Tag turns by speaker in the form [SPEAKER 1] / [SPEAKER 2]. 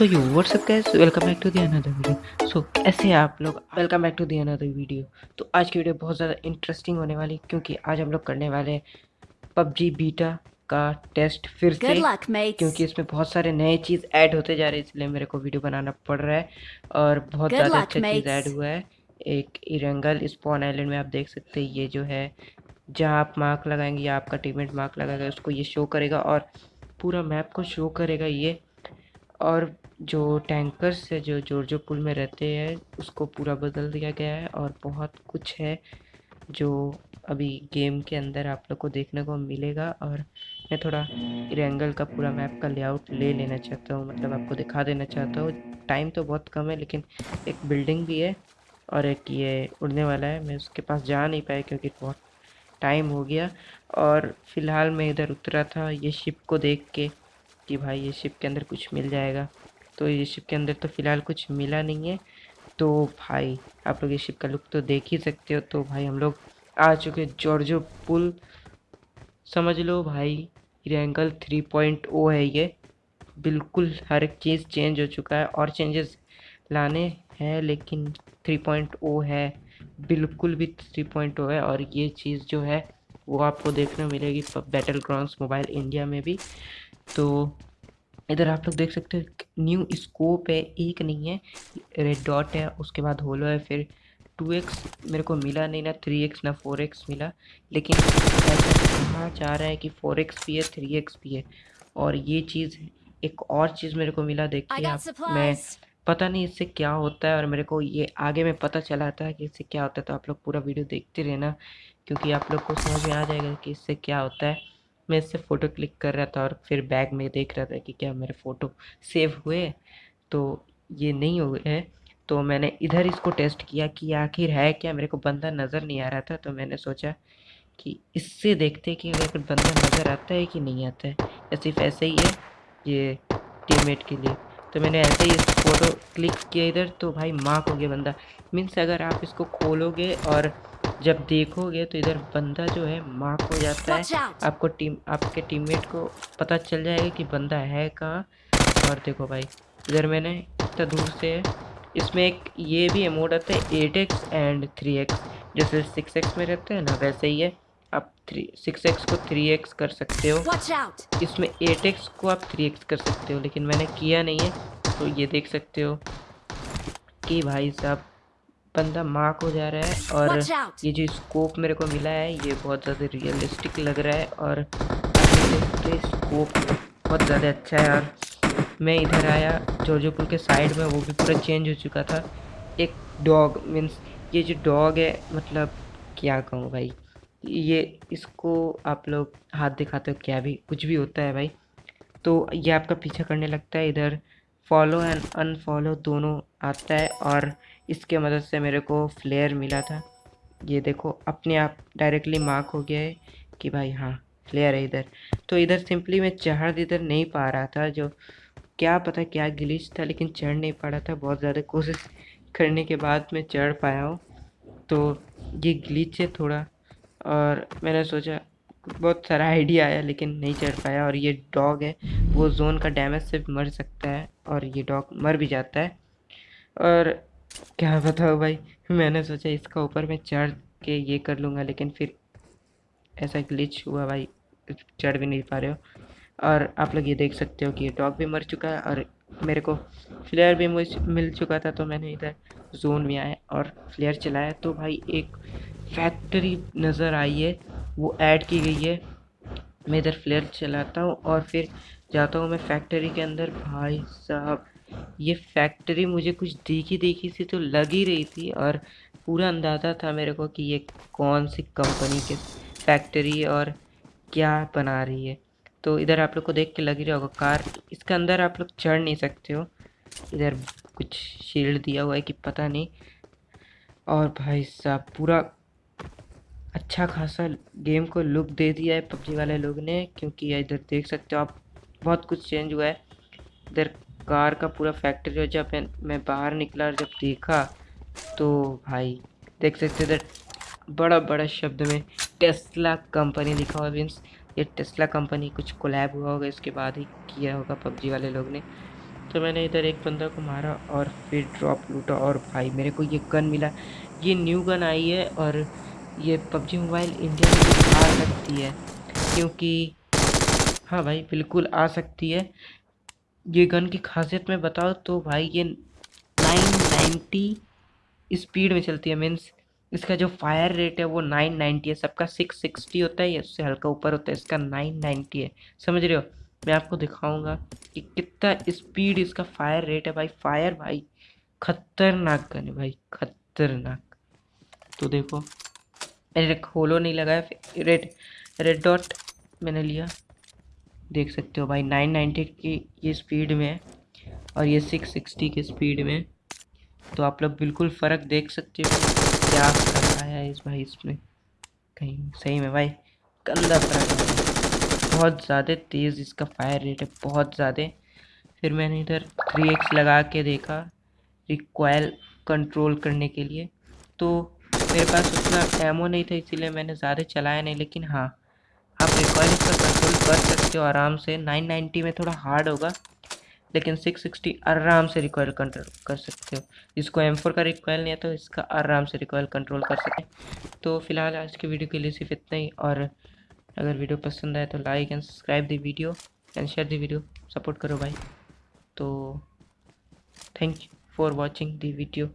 [SPEAKER 1] So you what's up guys welcome back to the another video so कैसे हैं आप लोग welcome back to the another video तो आज की वीडियो बहुत ज़्यादा इंटरेस्टिंग होने वाली क्योंकि आज हम लोग करने वाले हैं पबजी बीटा का टेस्ट फिर से
[SPEAKER 2] luck,
[SPEAKER 1] क्योंकि इसमें बहुत सारे नए चीज़ ऐड होते जा रहे हैं इसलिए मेरे को वीडियो बनाना पड़ रहा है और बहुत ज़्यादा अच्छा चीज़ ऐड हुआ है। एक इरंगल स्पॉन आइलैंड में आप देख सकते हैं ये जो है जहाँ आप मार्क लगाएँगे या आपका टीममेट मार्क लगाएगा उसको ये शो करेगा और पूरा मैप को शो करेगा ये। और जो टैंकर्स है, जो जोरजो पुल में रहते हैं, उसको पूरा बदल दिया गया है और बहुत कुछ है जो अभी गेम के अंदर आप लोग को देखने को मिलेगा और मैं थोड़ा रेंगल का पूरा मैप का लेआउट ले लेना चाहता हूँ मतलब आपको दिखा देना चाहता हूँ। टाइम तो बहुत कम है, लेकिन एक बिल्डिंग भी है और एक ये उड़ने वाला है। मैं उसके पास जा नहीं पाया क्योंकि बहुत टाइम हो गया और फ़िलहाल मैं इधर उतरा था, ये शिप को देख के कि भाई ये शिप के अंदर कुछ मिल जाएगा। तो ये शिप के अंदर तो फ़िलहाल कुछ मिला नहीं है। तो भाई, आप लोग ये शिप का लुक तो देख ही सकते हो। तो भाई हम लोग आ चुके जॉर्जो पुल समझ लो भाई रेंगल थ्री पॉइंट ओ है ये। बिल्कुल हर एक चीज़ चेंज हो चुका है और चेंजेस लाने हैं, लेकिन थ्री पॉइंट ओ है। बिल्कुल भी थ्री पॉइंट ओ है और ये चीज़ जो है, वो आपको देखने मिलेगी बैटल ग्राउंड मोबाइल इंडिया में भी। तो इधर आप लोग देख सकते हो न्यू स्कोप है एक नहीं है रेड डॉट है उसके बाद होलो है फिर टू एक्स मेरे को मिला नहीं ना थ्री एक्स ना फोर एक्स मिला लेकिन कहा जा रहा है कि फोर एक्स भी है थ्री एक्स भी है और ये चीज़ एक और चीज़ मेरे को मिला देखिए आप मैं पता नहीं इससे क्या होता है और मेरे को ये आगे में पता चला था कि इससे क्या होता है तो आप लोग पूरा वीडियो देखते रहना क्योंकि आप लोग को समझ में आ जाएगा कि इससे क्या होता है। मैं इससे फ़ोटो क्लिक कर रहा था और फिर बैग में देख रहा था कि क्या मेरे फ़ोटो सेव हुए तो ये नहीं हुए हैं। तो मैंने इधर इसको टेस्ट किया कि आखिर है क्या? मेरे को बंदा नज़र नहीं आ रहा था तो मैंने सोचा कि इससे देखते कि अगर बंदा नज़र आता है कि नहीं आता है। या सिर्फ़ ऐसे ही है, ये टीममेट के लिए। तो मैंने ऐसे ही फ़ोटो क्लिक किया इधर तो भाई मार्क हो गया बंदा। मीन्स अगर आप इसको खोलोगे और जब देखोगे तो इधर बंदा जो है मार्क हो जाता है। आपको टीम आपके टीममेट को पता चल जाएगा कि बंदा है कहाँ। और देखो भाई इधर मैंने इतना दूर से इसमें एक ये भी अमोड आता है eight X and three X जैसे सिक्स एक्स में रहते हैं ना वैसे ही है। आप थ्री सिक्स एक्स को थ्री एक्स कर सकते हो। इसमें एट एक्स को आप थ्री एक्स कर सकते हो लेकिन मैंने किया नहीं है। तो ये देख सकते हो कि भाई साहब बंदा मार्क हो जा रहा है और ये जो स्कोप मेरे को मिला है ये बहुत ज़्यादा रियलिस्टिक लग रहा है और स्कोप बहुत ज़्यादा अच्छा है और मैं इधर आया जोजोपुर के साइड में वो भी पूरा चेंज हो चुका था। एक डॉग मीन्स ये जो डॉग है मतलब क्या कहूँ भाई? ये इसको आप लोग हाथ दिखाते हो क्या भी कुछ भी होता है भाई। तो ये आपका पीछा करने लगता है इधर फॉलो एंड अनफॉलो दोनों आता है और इसके मदद से मेरे को फ्लेयर मिला था। ये देखो, अपने आप डायरेक्टली मार्क हो गया है कि भाई हाँ फ्लेयर है इधर। तो इधर सिंपली मैं चढ़ इधर नहीं पा रहा था, जो क्या पता क्या गिलिच था, लेकिन चढ़ नहीं पा रहा था। बहुत ज़्यादा कोशिश करने के बाद मैं चढ़ पाया हूँ। तो ये ग्लिच है थोड़ा, और मैंने सोचा, बहुत सारा आइडिया आया, लेकिन नहीं चढ़ पाया। और ये डॉग है, वो जोन का डैमेज से मर सकता है, और ये डॉग मर भी जाता है। और क्या बताओ भाई? मैंने सोचा इसका ऊपर मैं चढ़ के ये कर लूँगा, लेकिन फिर ऐसा ग्लिच हुआ भाई, चढ़ भी नहीं पा रहे हो। और आप लोग ये देख सकते हो कि डॉग भी मर चुका है और मेरे को फ्लेयर भी मुझ, मिल चुका था तो मैंने इधर जोन में आया और फ्लेयर चलाया। तो भाई एक फैक्ट्री नज़र आई है, वो ऐड की गई है। मैं इधर फ्लेयर चलाता हूँ और फिर जाता हूँ मैं फैक्ट्री के अंदर। भाई साहब ये फैक्ट्री मुझे कुछ देखी देखी सी तो लग ही रही थी और पूरा अंदाज़ा था मेरे को कि ये कौन सी कंपनी के फैक्ट्री और क्या बना रही है। तो इधर आप लोग को देख के लग ही रहा होगा, कार इसके अंदर आप लोग चढ़ नहीं सकते हो। इधर कुछ शील्ड दिया हुआ है कि पता नहीं। और भाई साहब, पूरा अच्छा खासा गेम को लुक दे दिया है पबजी वाले लोग ने, क्योंकि इधर देख सकते हो आप, बहुत कुछ चेंज हुआ है। इधर कार का पूरा फैक्ट्री जब मैं बाहर निकला और जब देखा तो भाई, देख सकते इधर बड़ा बड़ा शब्द में टेस्ला कंपनी लिखा हुआ मीन्स ये टेस्ला कंपनी कुछ कोलैब हुआ होगा, इसके बाद ही किया होगा पबजी वाले लोग ने। तो मैंने इधर एक बंदा को मारा और फिर ड्रॉप लूटा और भाई, मेरे को ये गन मिला। ये न्यू गन आई है और ये पबजी मोबाइल इंडिया में आ सकती है, क्योंकि हाँ भाई, बिल्कुल आ सकती है। ये गन की खासियत में बताओ तो भाई ये 990 स्पीड में चलती है मीन्स इसका जो फायर रेट है वो 990 है। सबका 660 होता है या उससे हल्का ऊपर होता है, इसका 990 है। समझ रहे हो? मैं आपको दिखाऊँगा कि कितना स्पीड इसका फायर रेट है। भाई फायर भाई, खतरनाक गन है भाई, खतरनाक। तो देखो, मैंने खोलो नहीं लगाया रेड रेड डॉट मैंने लिया। देख सकते हो भाई 990 की ये स्पीड में है और ये 660 की स्पीड में। तो आप लोग बिल्कुल फ़र्क देख सकते हो क्या फ़र्क आया है इस भाई इसमें। कहीं सही में भाई, गंदा फ़र्क बहुत ज़्यादा तेज़ इसका फायर रेट है, बहुत ज़्यादा। फिर मैंने इधर थ्री एक्स लगा के देखा रिक्वायल कंट्रोल करने के लिए। तो मेरे पास उतना एमओ नहीं था, इसीलिए मैंने ज़्यादा चलाया नहीं, लेकिन हाँ आप रिक्वायल इसका कंट्रोल कर सकते हो आराम से। 990 में थोड़ा हार्ड होगा, लेकिन 660 आराम से रिकॉयल कंट्रोल कर सकते हो। जिसको M4 का रिकॉयल नहीं है तो इसका आराम से रिकॉयल कंट्रोल कर सकें तो फ़िलहाल आज की वीडियो के लिए सिर्फ़ इतना ही, और अगर वीडियो पसंद आए तो like and subscribe the video and share the video support करो भाई। तो thank you for watching the video